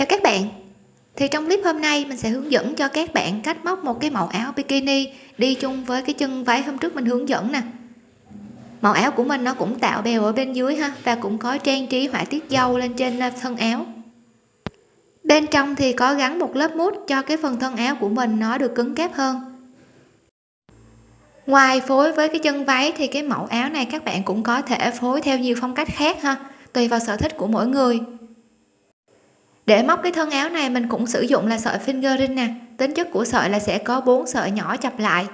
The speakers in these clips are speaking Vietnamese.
chào các bạn. Thì trong clip hôm nay, mình sẽ hướng dẫn cho các bạn cách móc một cái mẫu áo bikini đi chung với cái chân váy hôm trước mình hướng dẫn nè. Màu áo của mình nó cũng tạo bèo ở bên dưới ha, và cũng có trang trí họa tiết dâu lên trên à, thân áo. Bên trong thì có gắn một lớp mút cho cái phần thân áo của mình nó được cứng cáp hơn. Ngoài phối với cái chân váy thì cái mẫu áo này các bạn cũng có thể phối theo nhiều phong cách khác ha, tùy vào sở thích của mỗi người để móc cái thân áo này, mình cũng sử dụng là sợi fingering nè. Tính chất của sợi là sẽ có bốn sợi nhỏ chập lại.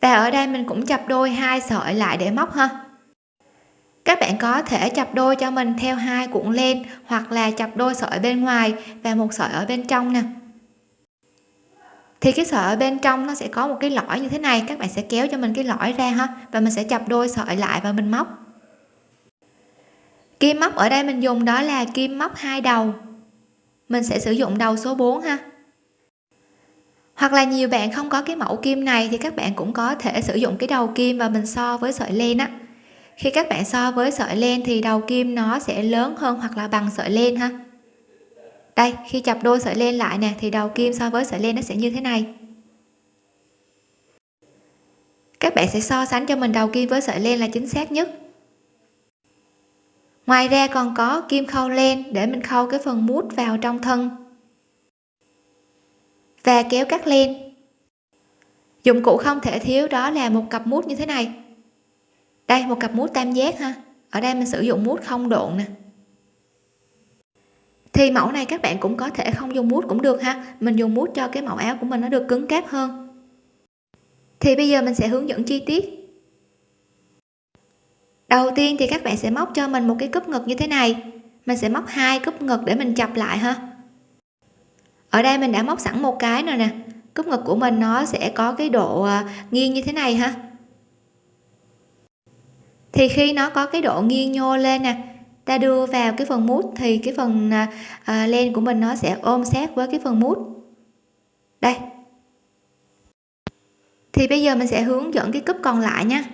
Và ở đây mình cũng chập đôi hai sợi lại để móc ha. Các bạn có thể chập đôi cho mình theo hai cuộn len hoặc là chập đôi sợi bên ngoài và một sợi ở bên trong nè. Thì cái sợi ở bên trong nó sẽ có một cái lõi như thế này. Các bạn sẽ kéo cho mình cái lõi ra ha và mình sẽ chập đôi sợi lại và mình móc kim móc ở đây mình dùng đó là kim móc hai đầu. Mình sẽ sử dụng đầu số 4 ha. Hoặc là nhiều bạn không có cái mẫu kim này thì các bạn cũng có thể sử dụng cái đầu kim và mình so với sợi len á. Khi các bạn so với sợi len thì đầu kim nó sẽ lớn hơn hoặc là bằng sợi len ha. Đây, khi chập đôi sợi len lại nè, thì đầu kim so với sợi len nó sẽ như thế này. Các bạn sẽ so sánh cho mình đầu kim với sợi len là chính xác nhất ngoài ra còn có kim khâu len để mình khâu cái phần mút vào trong thân. Và kéo cắt len. Dụng cụ không thể thiếu đó là một cặp mút như thế này. Đây, một cặp mút tam giác ha. Ở đây mình sử dụng mút không độn nè. Thì mẫu này các bạn cũng có thể không dùng mút cũng được ha. Mình dùng mút cho cái mẫu áo của mình nó được cứng cáp hơn. Thì bây giờ mình sẽ hướng dẫn chi tiết đầu tiên thì các bạn sẽ móc cho mình một cái cúp ngực như thế này. Mình sẽ móc hai cúp ngực để mình chập lại ha. Ở đây mình đã móc sẵn một cái rồi nè. Cúp ngực của mình nó sẽ có cái độ à, nghiêng như thế này ha. Thì khi nó có cái độ nghiêng nhô lên nè ta đưa vào cái phần mút thì cái phần à, à len của mình nó sẽ ôm sát với cái phần mút. Đây. Thì bây giờ mình sẽ hướng dẫn cái cúp còn lại nha.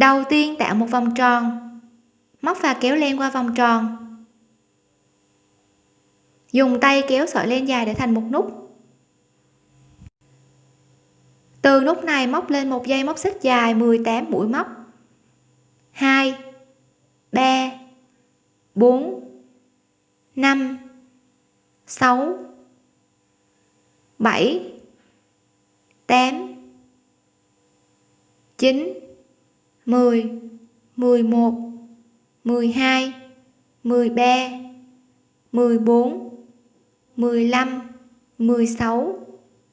Đầu tiên tạo một vòng tròn. Móc và kéo len qua vòng tròn. Dùng tay kéo sợi len dài để thành một nút. Từ nút này móc lên một dây móc xích dài 18 mũi móc. 2 3 4 5 6 7 8 9 10 11 12 13 14 15 16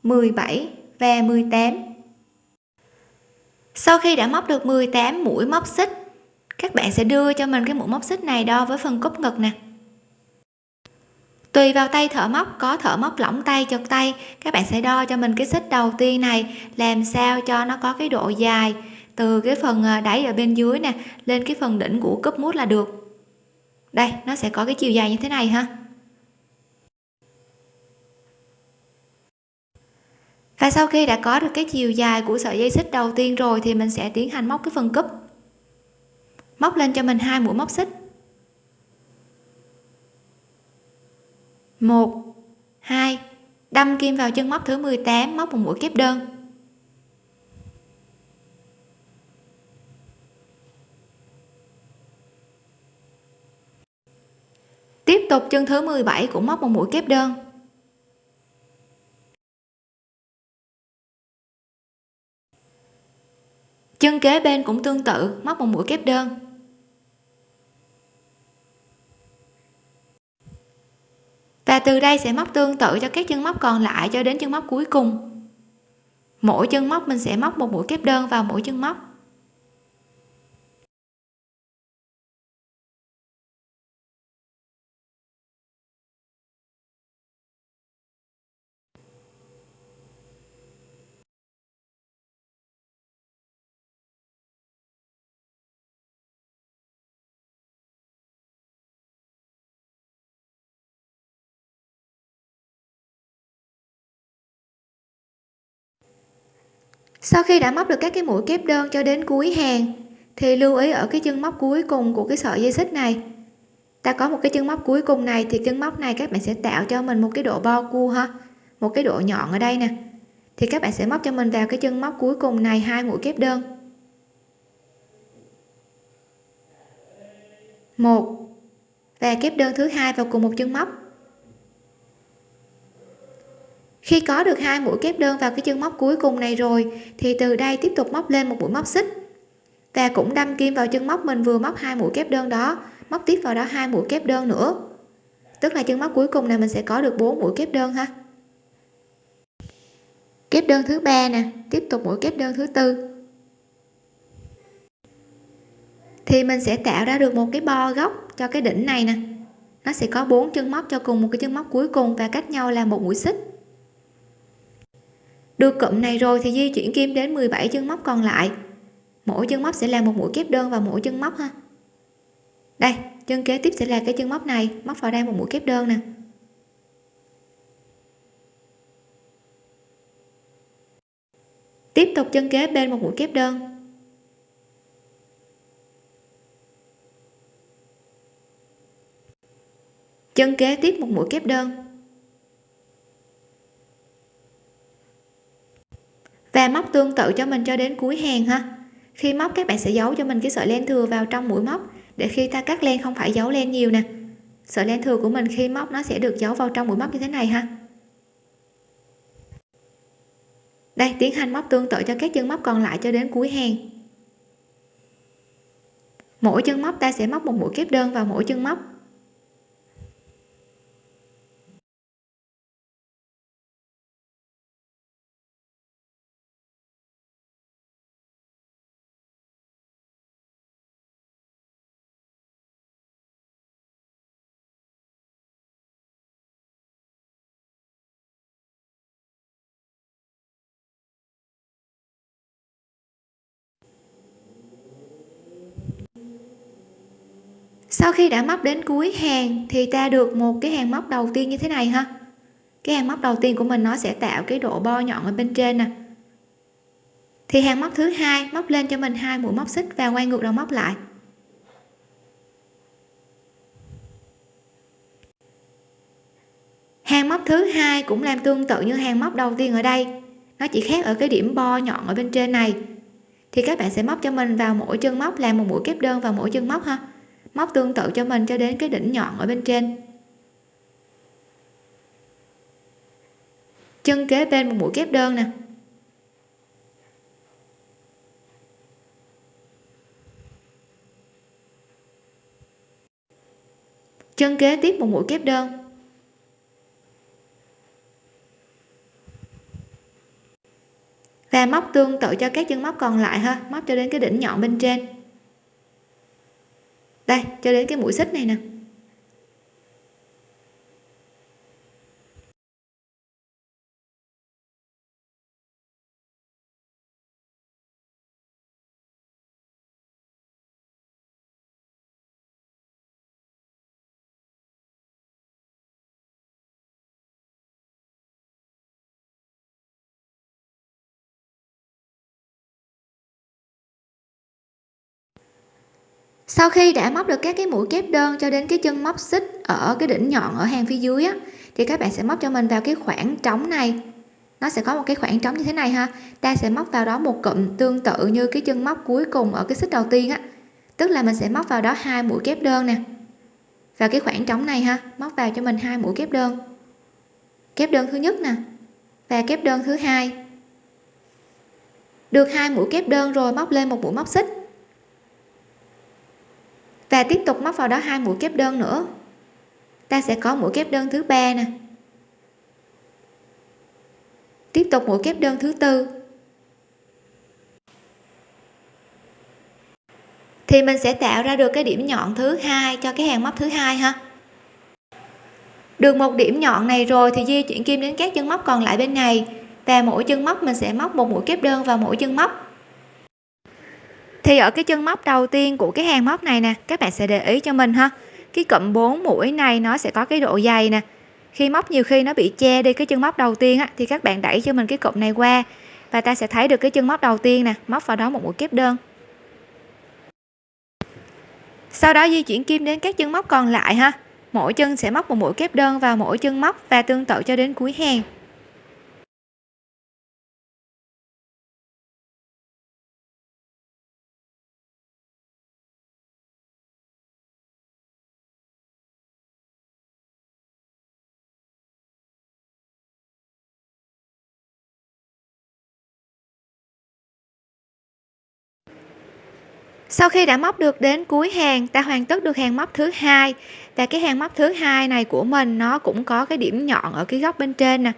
17 và 18 sau khi đã móc được 18 mũi móc xích, các bạn sẽ đưa cho mình cái mũi móc xích này đo với phần cúc ngực nè. Tùy vào tay thợ móc, có thợ móc lỏng tay, chật tay, các bạn sẽ đo cho mình cái xích đầu tiên này, làm sao cho nó có cái độ dài từ cái phần à, đáy ở bên dưới nè, lên cái phần đỉnh của cúp mút là được. Đây, nó sẽ có cái chiều dài như thế này ha. Và sau khi đã có được cái chiều dài của sợi dây xích đầu tiên rồi thì mình sẽ tiến hành móc cái phần cúp. Móc lên cho mình hai mũi móc xích. Một, hai, đâm kim vào chân móc thứ 18 móc một mũi kép đơn tiếp tục chân thứ 17 cũng móc một mũi kép đơn. Chân kế bên cũng tương tự, móc một mũi kép đơn. Và từ đây sẽ móc tương tự cho các chân móc còn lại cho đến chân móc cuối cùng. Mỗi chân móc mình sẽ móc một mũi kép đơn vào mỗi chân móc. Sau khi đã móc được các cái mũi kép đơn cho đến cuối hàng, thì lưu ý ở cái chân móc cuối cùng của cái sợi dây xích này. Ta có một cái chân móc cuối cùng này, thì chân móc này các bạn sẽ tạo cho mình một cái độ bo cua ha, một cái độ nhọn ở đây nè. Thì các bạn sẽ móc cho mình vào cái chân móc cuối cùng này hai mũi kép đơn. Một. Và kép đơn thứ hai vào cùng một chân móc khi có được hai mũi kép đơn vào cái chân móc cuối cùng này rồi, thì từ đây tiếp tục móc lên một mũi móc xích. Và cũng đâm kim vào chân móc mình vừa móc hai mũi kép đơn đó, móc tiếp vào đó hai mũi kép đơn nữa. Tức là chân móc cuối cùng này mình sẽ có được bốn mũi kép đơn ha. Kép đơn thứ ba nè, tiếp tục mũi kép đơn thứ tư. Thì mình sẽ tạo ra được một cái bo góc cho cái đỉnh này nè. Nó sẽ có bốn chân móc cho cùng một cái chân móc cuối cùng và cách nhau là một mũi xích được cụm này rồi thì di chuyển kim đến 17 chân móc còn lại. Mỗi chân móc sẽ là một mũi kép đơn vào mỗi chân móc ha. Đây, chân kế tiếp sẽ là cái chân móc này, móc vào đây một mũi kép đơn nè. Tiếp tục chân kế bên một mũi kép đơn. Chân kế tiếp một mũi kép đơn. Và móc tương tự cho mình cho đến cuối hàng ha. Khi móc, các bạn sẽ giấu cho mình cái sợi len thừa vào trong mũi móc để khi ta cắt len không phải giấu len nhiều nè. Sợi len thừa của mình khi móc, nó sẽ được giấu vào trong mũi móc như thế này ha. Đây, tiến hành móc tương tự cho các chân móc còn lại cho đến cuối hàng. Mỗi chân móc, ta sẽ móc một mũi kép đơn vào mỗi chân móc. Sau khi đã móc đến cuối hàng thì ta được một cái hàng móc đầu tiên như thế này ha. Cái hàng móc đầu tiên của mình nó sẽ tạo cái độ bo nhọn ở bên trên nè. Thì hàng móc thứ hai móc lên cho mình hai mũi móc xích và quay ngược đầu móc lại. Hàng móc thứ hai cũng làm tương tự như hàng móc đầu tiên ở đây. Nó chỉ khác ở cái điểm bo nhọn ở bên trên này. Thì các bạn sẽ móc cho mình vào mỗi chân móc làm một mũi kép đơn vào mỗi chân móc ha móc tương tự cho mình cho đến cái đỉnh nhọn ở bên trên. Chân kế bên một mũi kép đơn nè. Chân kế tiếp một mũi kép đơn. Và móc tương tự cho các chân móc còn lại ha, móc cho đến cái đỉnh nhọn bên trên đây cho đến cái mũi xích này nè. Sau khi đã móc được các cái mũi kép đơn cho đến cái chân móc xích ở cái đỉnh nhọn ở hàng phía dưới á, thì các bạn sẽ móc cho mình vào cái khoảng trống này. Nó sẽ có một cái khoảng trống như thế này ha. Ta sẽ móc vào đó một cụm tương tự như cái chân móc cuối cùng ở cái xích đầu tiên á. Tức là mình sẽ móc vào đó hai mũi kép đơn nè. Và cái khoảng trống này ha, móc vào cho mình hai mũi kép đơn. Kép đơn thứ nhất nè và kép đơn thứ hai. Được hai mũi kép đơn rồi, móc lên một mũi móc xích và tiếp tục móc vào đó hai mũi kép đơn nữa. Ta sẽ có mũi kép đơn thứ ba nè. Tiếp tục mũi kép đơn thứ tư. Thì mình sẽ tạo ra được cái điểm nhọn thứ hai cho cái hàng móc thứ hai ha. Được một điểm nhọn này rồi thì di chuyển kim đến các chân móc còn lại bên này. Và mỗi chân móc mình sẽ móc một mũi kép đơn vào mỗi chân móc thì ở cái chân móc đầu tiên của cái hàng móc này nè các bạn sẽ để ý cho mình ha. Cái cụm 4 mũi này nó sẽ có cái độ dày nè. Khi móc nhiều khi nó bị che đi cái chân móc đầu tiên á, thì các bạn đẩy cho mình cái cụm này qua và ta sẽ thấy được cái chân móc đầu tiên nè móc vào đó một mũi kép đơn. Sau đó di chuyển kim đến các chân móc còn lại ha. Mỗi chân sẽ móc một mũi kép đơn vào mỗi chân móc và tương tự cho đến cuối hàng. Sau khi đã móc được đến cuối hàng, ta hoàn tất được hàng móc thứ hai. Và cái hàng móc thứ hai này của mình, nó cũng có cái điểm nhọn ở cái góc bên trên nè.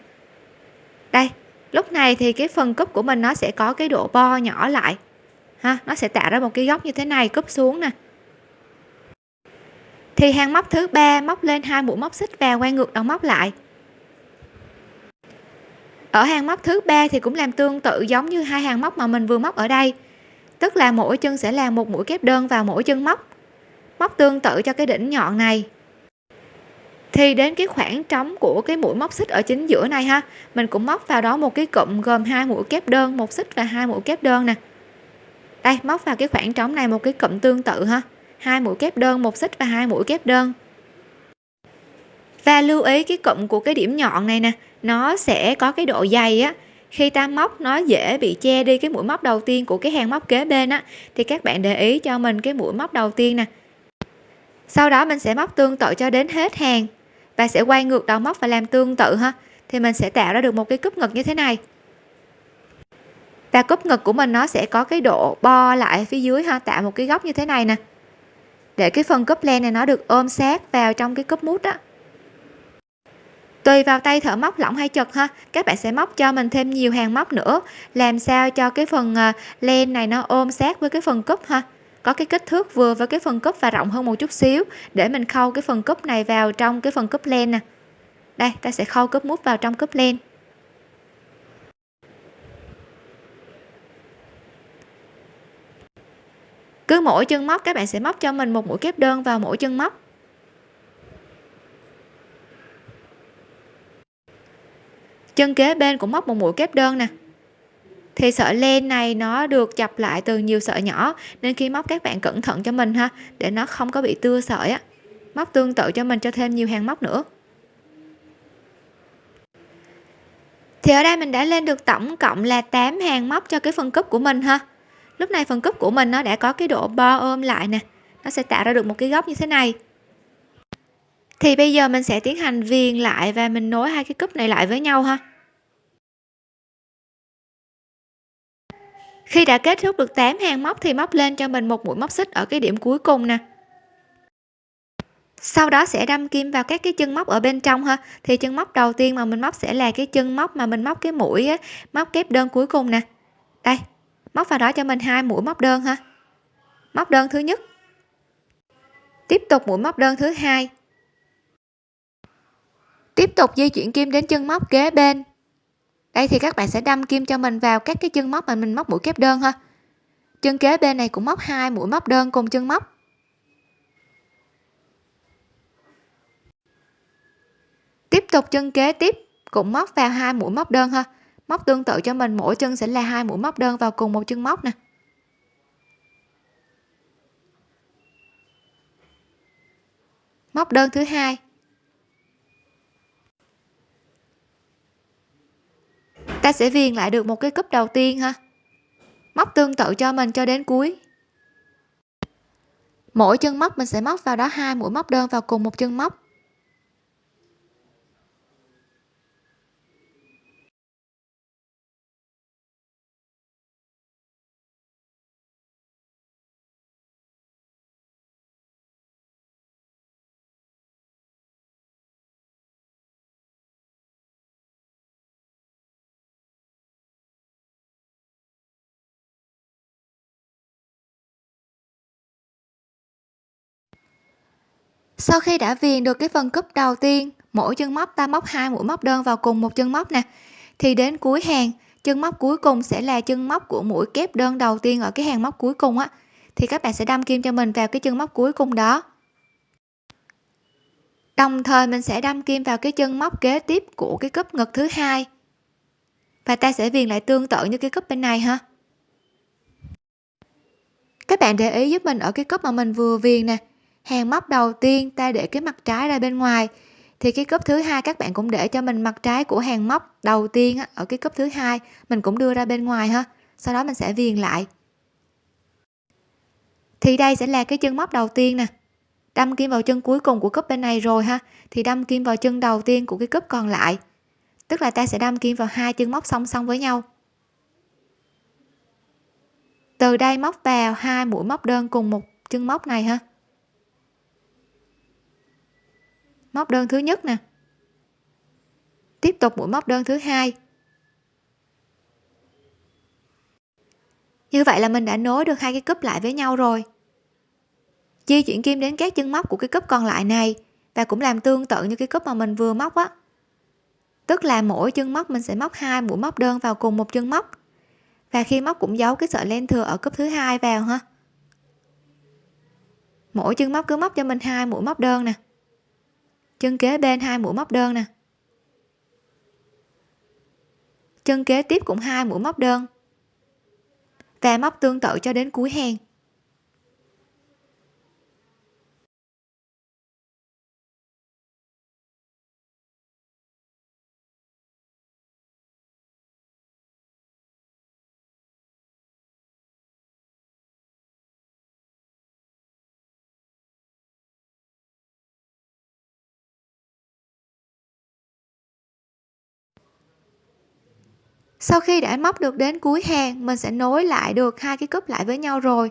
Đây, lúc này thì cái phần cúp của mình nó sẽ có cái độ bo nhỏ lại. Ha, nó sẽ tạo ra một cái góc như thế này, cúp xuống nè. Thì hàng móc thứ ba, móc lên hai mũi móc xích và quay ngược đầu móc lại. Ở hàng móc thứ ba thì cũng làm tương tự giống như hai hàng móc mà mình vừa móc ở đây tức là mỗi chân sẽ làm một mũi kép đơn vào mỗi chân móc. Móc tương tự cho cái đỉnh nhọn này. Thì đến cái khoảng trống của cái mũi móc xích ở chính giữa này ha, mình cũng móc vào đó một cái cụm gồm hai mũi kép đơn, một xích và hai mũi kép đơn nè. Đây, móc vào cái khoảng trống này một cái cụm tương tự ha. Hai mũi kép đơn, một xích và hai mũi kép đơn. Và lưu ý cái cụm của cái điểm nhọn này nè, nó sẽ có cái độ dày á khi ta móc nó dễ bị che đi cái mũi móc đầu tiên của cái hàng móc kế bên á, thì các bạn để ý cho mình cái mũi móc đầu tiên nè. Sau đó mình sẽ móc tương tự cho đến hết hàng. Và sẽ quay ngược đầu móc và làm tương tự ha. Thì mình sẽ tạo ra được một cái cúp ngực như thế này. Và cúp ngực của mình nó sẽ có cái độ bo lại phía dưới ha, tạo một cái góc như thế này nè. Để cái phần cúp len này nó được ôm sát vào trong cái cúp mút á tùy vào tay thợ móc lỏng hay chật ha, các bạn sẽ móc cho mình thêm nhiều hàng móc nữa. Làm sao cho cái phần ờ, len này nó ôm sát với cái phần cúp ha? Có cái kích thước vừa với cái phần cúp và rộng hơn một chút xíu, để mình khâu cái phần cúp này vào trong cái phần cúp len nè. Đây, ta sẽ khâu cúp mút vào trong cúp len. Cứ mỗi chân móc, các bạn sẽ móc cho mình một mũi kép đơn vào mỗi chân móc. Chân kế bên cũng móc một mũi kép đơn nè. Thì sợi len này nó được chập lại từ nhiều sợi nhỏ, nên khi móc các bạn cẩn thận cho mình ha, để nó không có bị tưa sợi á. Móc tương tự cho mình cho thêm nhiều hàng móc nữa. Thì ở đây mình đã lên được tổng cộng là 8 hàng móc cho cái phần cúp của mình ha. Lúc này phần cúp của mình nó đã có cái độ bo ôm lại nè. Nó sẽ tạo ra được một cái góc như thế này. Thì bây giờ mình sẽ tiến hành viền lại và mình nối hai cái cúp này lại với nhau ha. Khi đã kết thúc được 8 hàng móc thì móc lên cho mình một mũi móc xích ở cái điểm cuối cùng nè. Sau đó sẽ đâm kim vào các cái chân móc ở bên trong ha. Thì chân móc đầu tiên mà mình móc sẽ là cái chân móc mà mình móc cái mũi á, móc kép đơn cuối cùng nè. Đây móc vào đó cho mình hai mũi móc đơn ha. Móc đơn thứ nhất. Tiếp tục mũi móc đơn thứ hai. Tiếp tục di chuyển kim đến chân móc kế bên đây thì các bạn sẽ đâm kim cho mình vào các cái chân móc mà mình móc mũi kép đơn ha. Chân kế bên này cũng móc hai mũi móc đơn cùng chân móc. Tiếp tục chân kế tiếp cũng móc vào hai mũi móc đơn ha. Móc tương tự cho mình, mỗi chân sẽ là hai mũi móc đơn vào cùng một chân móc nè. Móc đơn thứ hai ta sẽ viền lại được một cái cúp đầu tiên ha. Móc tương tự cho mình cho đến cuối. Mỗi chân móc mình sẽ móc vào đó hai mũi móc đơn vào cùng một chân móc. Sau khi đã viền được cái phần cúp đầu tiên, mỗi chân móc ta móc hai mũi móc đơn vào cùng một chân móc nè. Thì đến cuối hàng, chân móc cuối cùng sẽ là chân móc của mũi kép đơn đầu tiên ở cái hàng móc cuối cùng á. Thì các bạn sẽ đâm kim cho mình vào cái chân móc cuối cùng đó. Đồng thời mình sẽ đâm kim vào cái chân móc kế tiếp của cái cúp ngực thứ hai. Và ta sẽ viền lại tương tự như cái cúp bên này ha. Các bạn để ý giúp mình ở cái cúp mà mình vừa viền nè hàng móc đầu tiên ta để cái mặt trái ra bên ngoài. Thì cái cúp thứ hai các bạn cũng để cho mình mặt trái của hàng móc đầu tiên á, ở cái cúp thứ hai mình cũng đưa ra bên ngoài ha. Sau đó mình sẽ viền lại. Thì đây sẽ là cái chân móc đầu tiên nè. Đâm kim vào chân cuối cùng của cúp bên này rồi ha. Thì đâm kim vào chân đầu tiên của cái cúp còn lại. Tức là ta sẽ đâm kim vào hai chân móc song song với nhau. Từ đây móc vào hai mũi móc đơn cùng một chân móc này ha. Móc đơn thứ nhất nè. Tiếp tục mũi móc đơn thứ hai. Như vậy là mình đã nối được hai cái cúp lại với nhau rồi. Di chuyển kim đến các chân móc của cái cúp còn lại này và cũng làm tương tự như cái cúp mà mình vừa móc á. Tức là mỗi chân móc mình sẽ móc hai mũi móc đơn vào cùng một chân móc. Và khi móc cũng giấu cái sợi len thừa ở cúp thứ hai vào ha. Mỗi chân móc cứ móc cho mình hai mũi móc đơn nè chân kế bên hai mũi móc đơn nè. Chân kế tiếp cũng hai mũi móc đơn. Và móc tương tự cho đến cuối hàng. Sau khi đã móc được đến cuối hàng, mình sẽ nối lại được hai cái cúp lại với nhau rồi.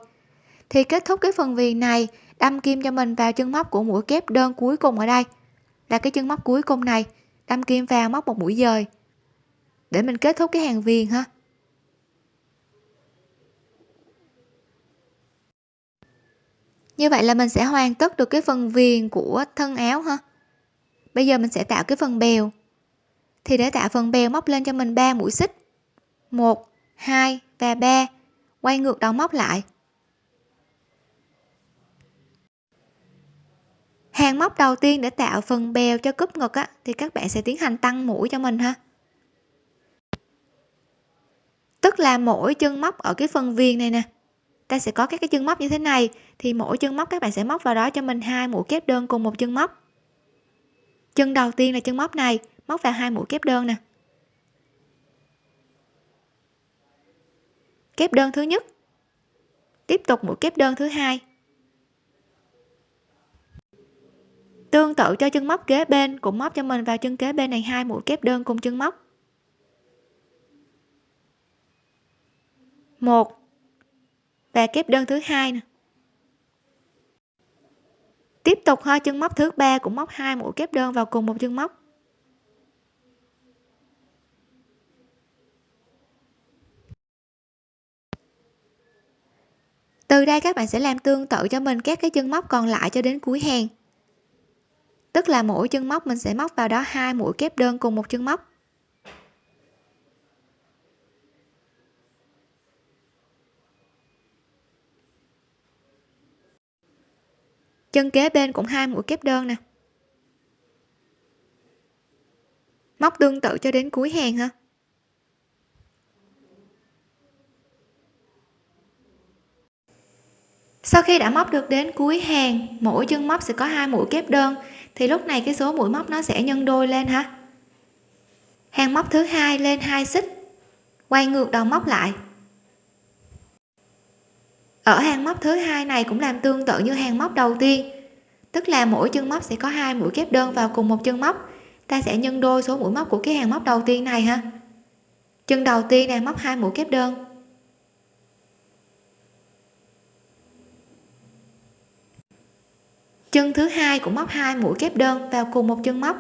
Thì kết thúc cái phần viền này, đâm kim cho mình vào chân móc của mũi kép đơn cuối cùng ở đây. Là cái chân móc cuối cùng này, đâm kim vào móc một mũi dời. Để mình kết thúc cái hàng viền ha. Như vậy là mình sẽ hoàn tất được cái phần viền của thân áo ha. Bây giờ mình sẽ tạo cái phần bèo. Thì để tạo phần bèo móc lên cho mình 3 mũi xích. 1 2 và 3 quay ngược đầu móc lại. Hàng móc đầu tiên để tạo phần bèo cho cúp ngực á, thì các bạn sẽ tiến hành tăng mũi cho mình ha. Tức là mỗi chân móc ở cái phần viền này nè ta sẽ có các cái chân móc như thế này thì mỗi chân móc các bạn sẽ móc vào đó cho mình hai mũi kép đơn cùng một chân móc. Chân đầu tiên là chân móc này móc vào hai mũi kép đơn nè. Kép đơn thứ nhất. Tiếp tục mũi kép đơn thứ hai. Tương tự cho chân móc kế bên, cũng móc cho mình vào chân kế bên này hai mũi kép đơn cùng chân móc. Một. Và kép đơn thứ hai nè. Tiếp tục hai chân móc thứ ba, cũng móc hai mũi kép đơn vào cùng một chân móc. Từ đây các bạn sẽ làm tương tự cho mình các cái chân móc còn lại cho đến cuối hàng. Tức là mỗi chân móc mình sẽ móc vào đó hai mũi kép đơn cùng một chân móc. Chân kế bên cũng hai mũi kép đơn nè. Móc tương tự cho đến cuối hàng ha. Sau khi đã móc được đến cuối hàng, mỗi chân móc sẽ có hai mũi kép đơn, thì lúc này cái số mũi móc nó sẽ nhân đôi lên ha hàng móc thứ hai lên hai xích, quay ngược đầu móc lại. Ở hàng móc thứ hai này cũng làm tương tự như hàng móc đầu tiên, tức là mỗi chân móc sẽ có hai mũi kép đơn vào cùng một chân móc. Ta sẽ nhân đôi số mũi móc của cái hàng móc đầu tiên này ha. Chân đầu tiên này móc hai mũi kép đơn chân thứ hai cũng móc hai mũi kép đơn vào cùng một chân móc.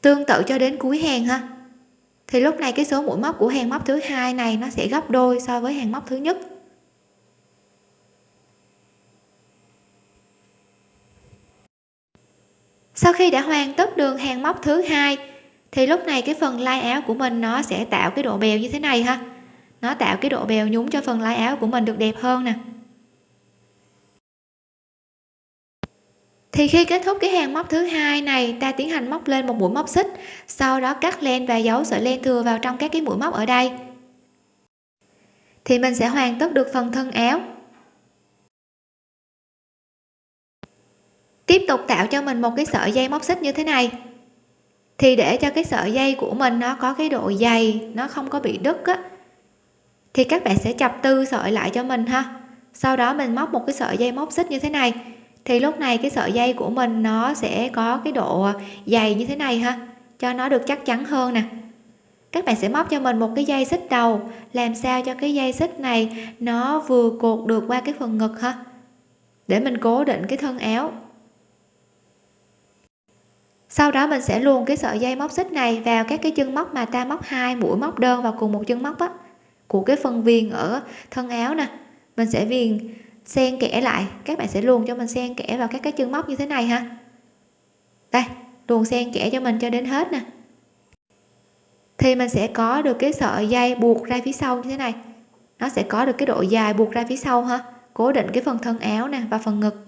Tương tự cho đến cuối hàng ha. Thì lúc này cái số mũi móc của hàng móc thứ hai này nó sẽ gấp đôi so với hàng móc thứ nhất. Sau khi đã hoàn tất đường hàng móc thứ hai, thì lúc này cái phần lai áo của mình nó sẽ tạo cái độ bèo như thế này ha nó tạo cái độ bèo nhúng cho phần lái áo của mình được đẹp hơn nè. Thì khi kết thúc cái hàng móc thứ hai này, ta tiến hành móc lên một mũi móc xích, sau đó cắt len và giấu sợi len thừa vào trong các cái mũi móc ở đây. Thì mình sẽ hoàn tất được phần thân áo. Tiếp tục tạo cho mình một cái sợi dây móc xích như thế này. Thì để cho cái sợi dây của mình nó có cái độ dày, nó không có bị đứt á thì các bạn sẽ chập tư sợi lại cho mình ha. Sau đó mình móc một cái sợi dây móc xích như thế này. Thì lúc này cái sợi dây của mình nó sẽ có cái độ dày như thế này ha, cho nó được chắc chắn hơn nè. Các bạn sẽ móc cho mình một cái dây xích đầu, làm sao cho cái dây xích này nó vừa cột được qua cái phần ngực ha, để mình cố định cái thân áo. Sau đó mình sẽ luồn cái sợi dây móc xích này vào các cái chân móc mà ta móc hai mũi móc đơn vào cùng một chân móc á của cái phần viền ở thân áo nè. Mình sẽ viền, xen kẽ lại. Các bạn sẽ luồn cho mình xen kẽ vào các cái chân móc như thế này ha. Đây, luồn xen kẽ cho mình cho đến hết nè. Thì mình sẽ có được cái sợi dây buộc ra phía sau như thế này. Nó sẽ có được cái độ dài buộc ra phía sau ha. Cố định cái phần thân áo nè và phần ngực.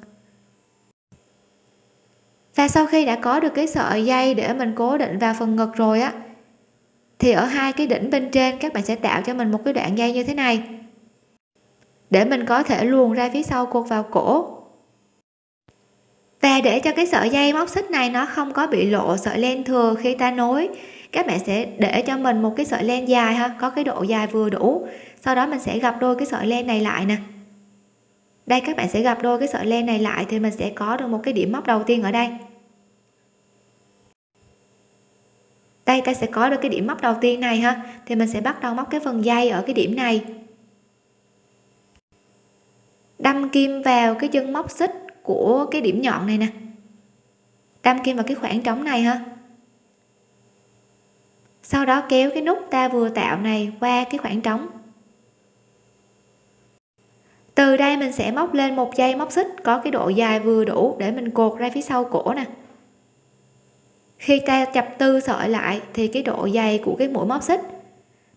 Và sau khi đã có được cái sợi dây để mình cố định vào phần ngực rồi á thì ở hai cái đỉnh bên trên, các bạn sẽ tạo cho mình một cái đoạn dây như thế này. Để mình có thể luồn ra phía sau cột vào cổ. Và để cho cái sợi dây móc xích này nó không có bị lộ sợi len thừa khi ta nối, các bạn sẽ để cho mình một cái sợi len dài ha, có cái độ dài vừa đủ. Sau đó mình sẽ gặp đôi cái sợi len này lại nè. Đây, các bạn sẽ gặp đôi cái sợi len này lại thì mình sẽ có được một cái điểm móc đầu tiên ở đây. Đây, ta sẽ có được cái điểm móc đầu tiên này ha. Thì mình sẽ bắt đầu móc cái phần dây ở cái điểm này. Đâm kim vào cái chân móc xích của cái điểm nhọn này nè. Đâm kim vào cái khoảng trống này ha. Sau đó kéo cái nút ta vừa tạo này qua cái khoảng trống. Từ đây mình sẽ móc lên một dây móc xích có cái độ dài vừa đủ để mình cột ra phía sau cổ nè khi ta chập tư sợi lại, thì cái độ dày của cái mũi móc xích,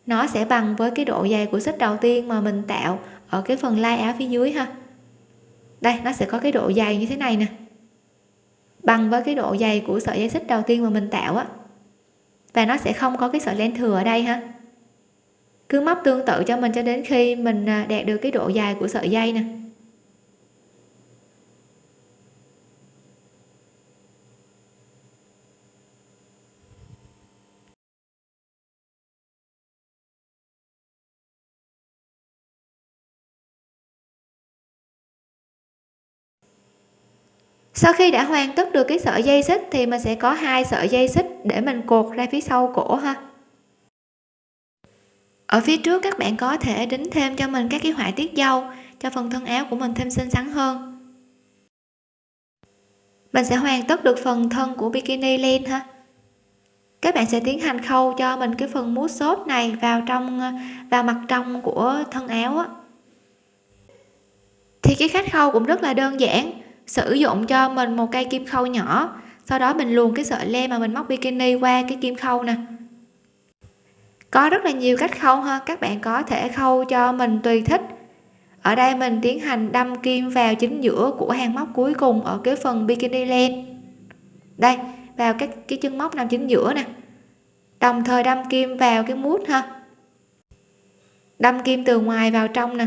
nó sẽ bằng với cái độ dày của xích đầu tiên mà mình tạo ở cái phần lai áo phía dưới ha. Đây, nó sẽ có cái độ dày như thế này nè. Bằng với cái độ dày của sợi dây xích đầu tiên mà mình tạo á, và nó sẽ không có cái sợi len thừa ở đây ha. Cứ móc tương tự cho mình cho đến khi mình à, đạt được cái độ dài của sợi dây nè. Sau khi đã hoàn tất được cái sợi dây xích thì mình sẽ có hai sợi dây xích để mình cột ra phía sau cổ ha. Ở phía trước các bạn có thể đính thêm cho mình các cái họa tiết dâu, cho phần thân áo của mình thêm xinh xắn hơn. Mình sẽ hoàn tất được phần thân của bikini len ha. Các bạn sẽ tiến hành khâu cho mình cái phần mút xốp này vào trong, vào mặt trong của thân áo á. Thì cái cách khâu cũng rất là đơn giản sử dụng cho mình một cây kim khâu nhỏ. Sau đó mình luồn cái sợi len mà mình móc bikini qua cái kim khâu nè. Có rất là nhiều cách khâu ha, các bạn có thể khâu cho mình tùy thích. Ở đây mình tiến hành đâm kim vào chính giữa của hàng móc cuối cùng ở cái phần bikini len đây, vào các cái chân móc nằm chính giữa nè. Đồng thời đâm kim vào cái mút ha. Đâm kim từ ngoài vào trong nè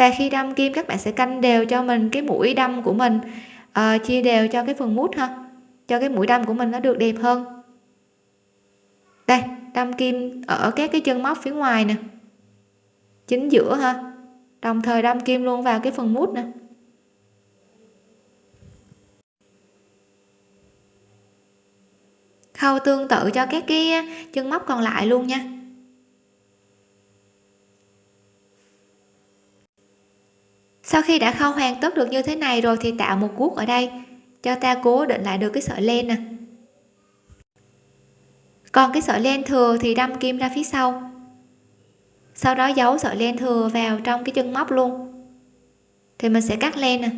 và khi đâm kim các bạn sẽ canh đều cho mình cái mũi đâm của mình. À, chia đều cho cái phần mút ha. Cho cái mũi đâm của mình nó được đẹp hơn. Đây đâm kim ở các cái chân móc phía ngoài nè. Chính giữa ha. Đồng thời đâm kim luôn vào cái phần mút nè. Khâu tương tự cho các cái chân móc còn lại luôn nha. Sau khi đã khâu hoàn tất được như thế này rồi thì tạo một guốc ở đây. Cho ta cố định lại được cái sợi len nè. Còn cái sợi len thừa thì đâm kim ra phía sau. Sau đó giấu sợi len thừa vào trong cái chân móc luôn. Thì mình sẽ cắt len nè.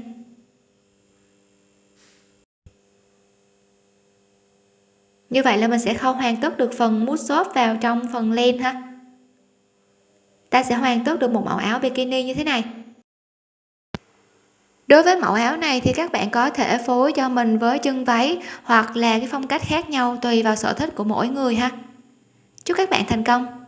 Như vậy là mình sẽ khâu hoàn tất được phần mút xốp vào trong phần len ha. Ta sẽ hoàn tất được một mẫu áo bikini như thế này đối với mẫu áo này thì các bạn có thể phối cho mình với chân váy hoặc là cái phong cách khác nhau tùy vào sở thích của mỗi người ha. Chúc các bạn thành công!